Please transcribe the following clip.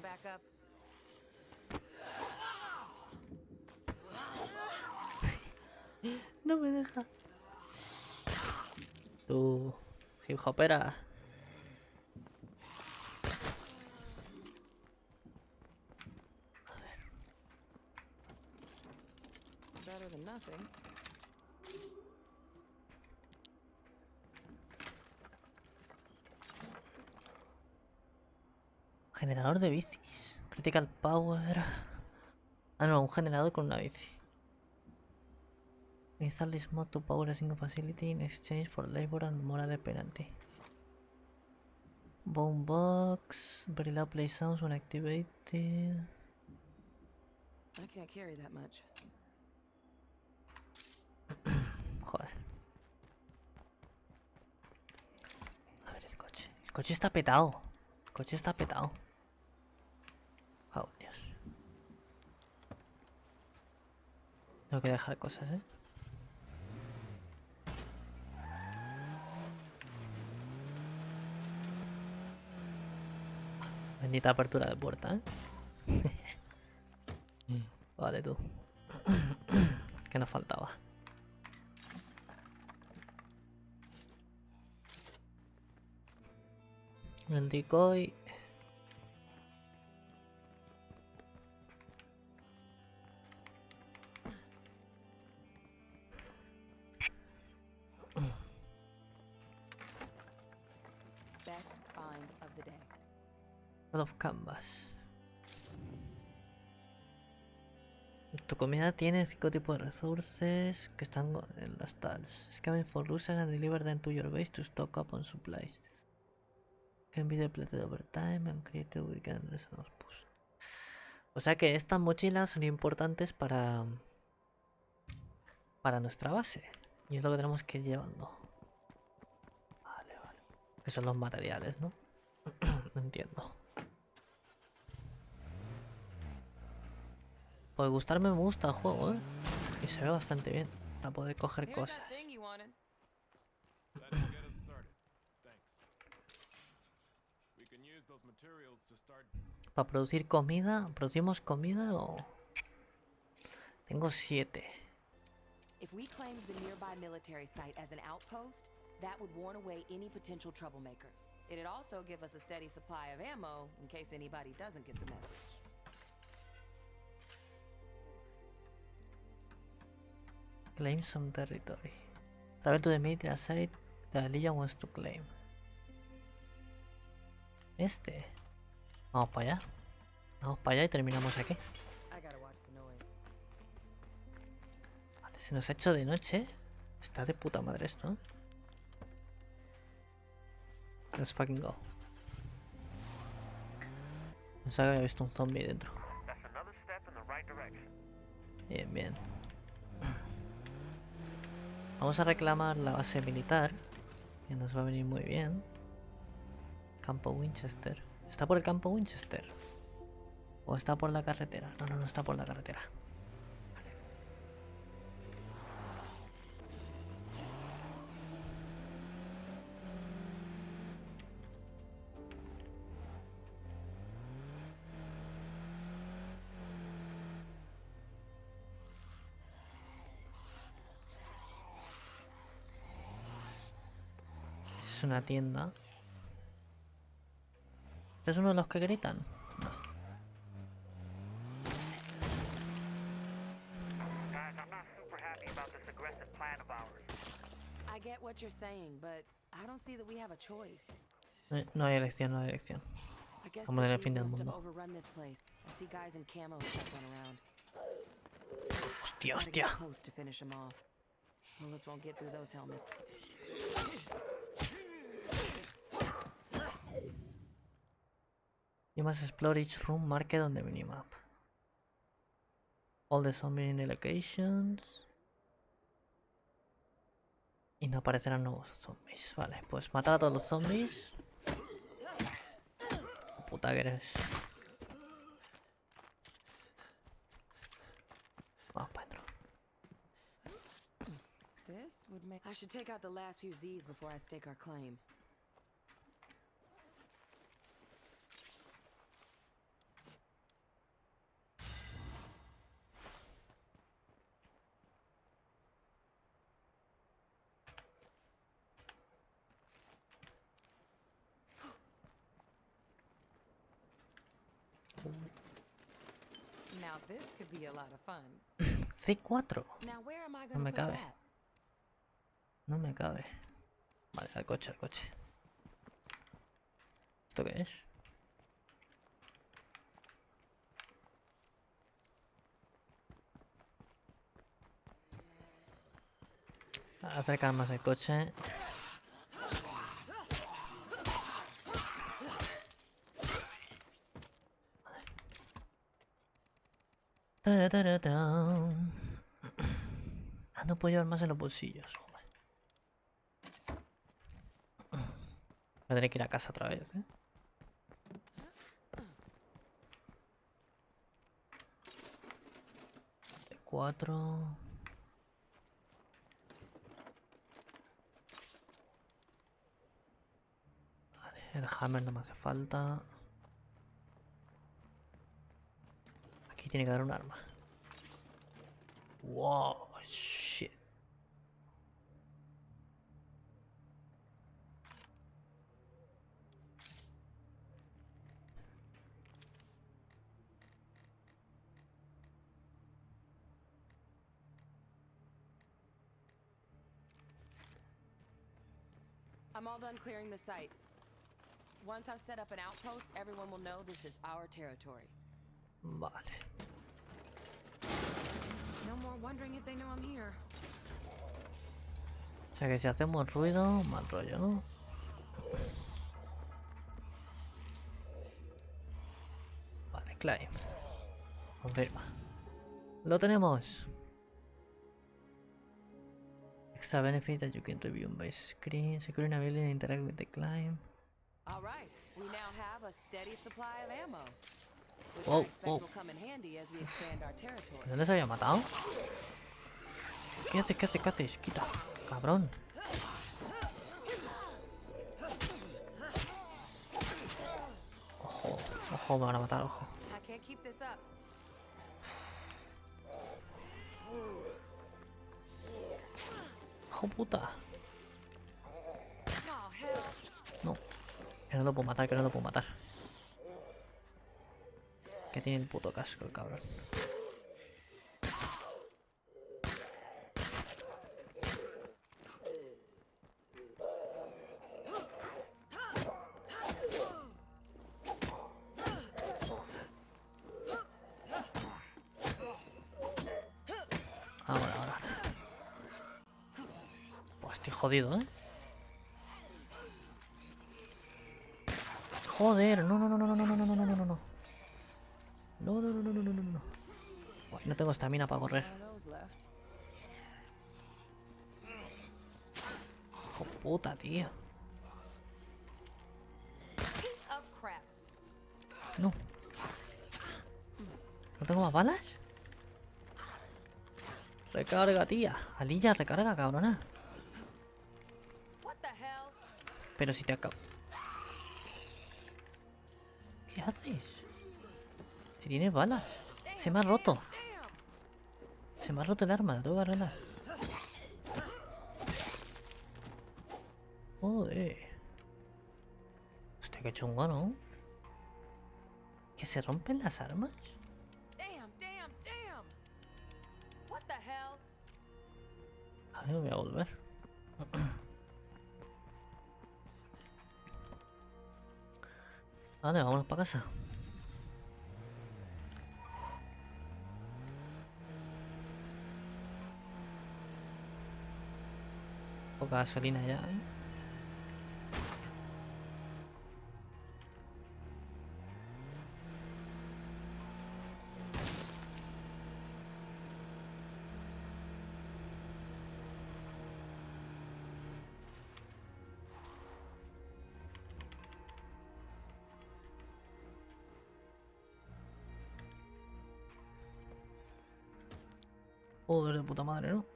Back up. No me deja. Tu hip hopera. Better than nothing. Generador de bicis. Critical power. Ah, no, un generador con una bici. Install this mod to power a single facility in exchange for labor and moral penalty. Bone box. Very loud play sounds when activated. I can't carry that much. Joder. A ver el coche. El coche está petado. El coche está petado. Oh, Dios. Tengo que dejar cosas, ¿eh? Bendita apertura de puerta, ¿eh? vale, tú. ¿Qué nos faltaba? El decoy. Of the. Roll of Canvas. Tu comida tiene cinco tipos de resources que están en las tals. Scamming for losers and deliver them to your base to stock up on supplies. Can be depleted over time and create weekend resource. O sea que estas mochilas son importantes para para nuestra base. Y es lo que tenemos que ir llevando. Vale, vale. Que son los materiales, ¿no? Entiendo. Pues gustarme me gusta el juego, ¿eh? Y se ve bastante bien. Para poder coger cosas. Para producir comida. ¿Producimos comida o...? Tengo siete. If we claimed the nearby military site as an outpost, that would warn away any potential troublemakers. It'd also give us a steady supply of ammo in case anybody doesn't get the message. Claim some territory. Travel to the military site the Legion wants to claim. Este. Vamos para allá. Vamos para allá y terminamos aquí. I gotta watch the noise. Vale, se nos ha hecho de noche. Está de puta madre esto. ¿eh? Let's fucking go. Pensaba que había visto un zombie dentro. Bien, bien. Vamos a reclamar la base militar. Que nos va a venir muy bien. Campo Winchester. ¿Está por el campo Winchester? ¿O está por la carretera? No, no, no está por la carretera. Es una tienda. ¿Este es uno de los que gritan? Guys, I'm not super happy about this aggressive plan of ours. I get what you're saying, but I don't see that we have a choice. No hay- No hay elección, no hay elección. Vamos en el fin del mundo. overrun this Explore each room marked on the minimap. All the zombies in the locations. Y no aparecerán nuevos zombies. Vale, pues matar a todos los zombies. Puta que eres. Vamos para adentro. This would make. I should take out the last few Z's before I stake our claim. Now this could be a lot of fun. C4. Now where am I No me cabe. No me cabe. Vale, al coche, al coche. ¿Esto qué es? Acercar más el coche. Ah, no puedo llevar más en los bolsillos. joder. Voy a tener que ir a casa otra vez, ¿eh? Cuatro. Vale, el hammer no me hace falta. Tiene que un arma. Wow, shit. I'm all done clearing the site. Once I've set up an outpost, everyone will know this is our territory. Vale. No more wondering if they know I'm here. O sea que si hacemos ruido, mal rollo, ¿no? Vale, climb. Confirma. Lo tenemos. Extra benefit that you can review on base screen. Securing ability and interact with the climb. All right, we now have a steady supply of ammo. Wow, wow. ¿Dónde se había matado? ¿Qué haces? ¿Qué haces? ¿Qué haces? Quita, cabrón. Ojo, ojo, me van a matar, ojo. Ojo, puta. No, que no lo puedo matar, que no lo puedo matar. Que tiene el puto casco el cabrón. Ahora, ahora. Pues estoy jodido, ¿eh? Joder, no, no, no, no, no, no, no, no, no, tengo estamina para correr. Hijo puta, tío. No. ¿No tengo más balas? Recarga, tía. Alilla, recarga, cabrona. Pero si te acabo. ¿Qué haces? Si tienes balas. Se me ha roto. Se me ha roto el arma, la tengo que arreglar. Joder. Hostia, qué chungo, ¿no? ¿Que se rompen las armas? A ver, voy a volver. Vale, vámonos para casa. Poca gasolina ya, ¿eh? Joder, de puta madre, ¿no?